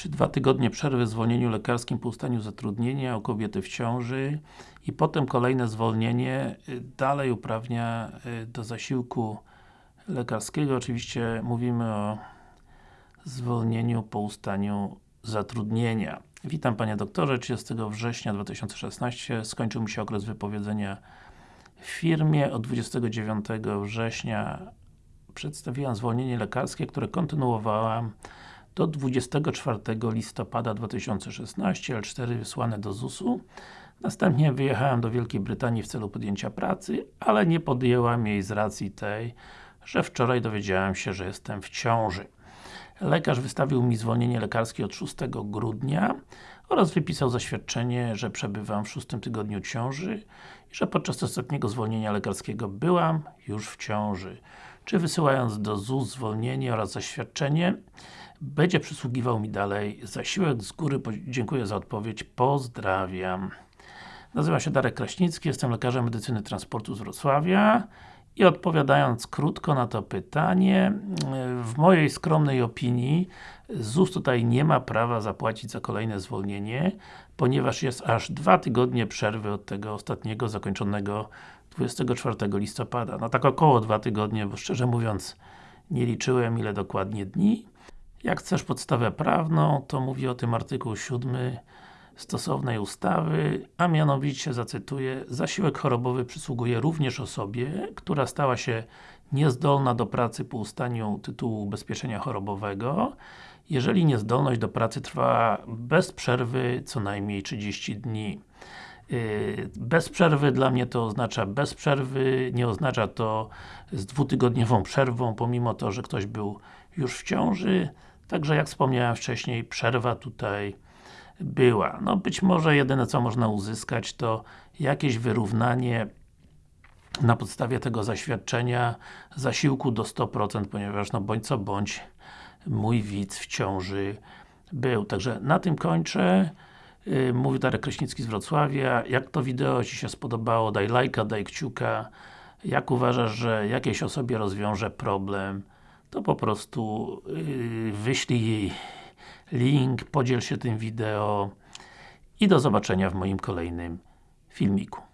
Czy dwa tygodnie przerwy w zwolnieniu lekarskim po ustaniu zatrudnienia u kobiety w ciąży i potem kolejne zwolnienie y, dalej uprawnia y, do zasiłku lekarskiego. Oczywiście mówimy o zwolnieniu po ustaniu zatrudnienia. Witam Panie Doktorze, 30 września 2016 skończył mi się okres wypowiedzenia w firmie. Od 29 września przedstawiłam zwolnienie lekarskie, które kontynuowałam do 24 listopada 2016, L4 wysłane do ZUS-u. Następnie wyjechałem do Wielkiej Brytanii w celu podjęcia pracy, ale nie podjęłam jej z racji tej, że wczoraj dowiedziałem się, że jestem w ciąży. Lekarz wystawił mi zwolnienie lekarskie od 6 grudnia oraz wypisał zaświadczenie, że przebywam w szóstym tygodniu ciąży i że podczas ostatniego zwolnienia lekarskiego byłam już w ciąży. Czy wysyłając do ZUS zwolnienie oraz zaświadczenie będzie przysługiwał mi dalej zasiłek z góry. Dziękuję za odpowiedź. Pozdrawiam. Nazywam się Darek Kraśnicki, jestem lekarzem medycyny transportu z Wrocławia i odpowiadając krótko na to pytanie, w mojej skromnej opinii ZUS tutaj nie ma prawa zapłacić za kolejne zwolnienie, ponieważ jest aż dwa tygodnie przerwy od tego ostatniego zakończonego 24 listopada. No tak około dwa tygodnie, bo szczerze mówiąc nie liczyłem ile dokładnie dni. Jak chcesz podstawę prawną, to mówi o tym artykuł 7 stosownej ustawy, a mianowicie, zacytuję, zasiłek chorobowy przysługuje również osobie, która stała się niezdolna do pracy po ustaniu tytułu ubezpieczenia chorobowego, jeżeli niezdolność do pracy trwa bez przerwy co najmniej 30 dni. Yy, bez przerwy dla mnie to oznacza bez przerwy, nie oznacza to z dwutygodniową przerwą, pomimo to, że ktoś był już w ciąży. Także jak wspomniałem wcześniej, przerwa tutaj była. No być może jedyne co można uzyskać to jakieś wyrównanie na podstawie tego zaświadczenia zasiłku do 100%, ponieważ no bądź co bądź mój widz w ciąży był. Także na tym kończę. Yy, mówi Darek Kraśnicki z Wrocławia. Jak to wideo Ci się spodobało, daj lajka, daj kciuka. Jak uważasz, że jakiejś osobie rozwiąże problem, to po prostu yy, wyślij jej link, podziel się tym wideo i do zobaczenia w moim kolejnym filmiku.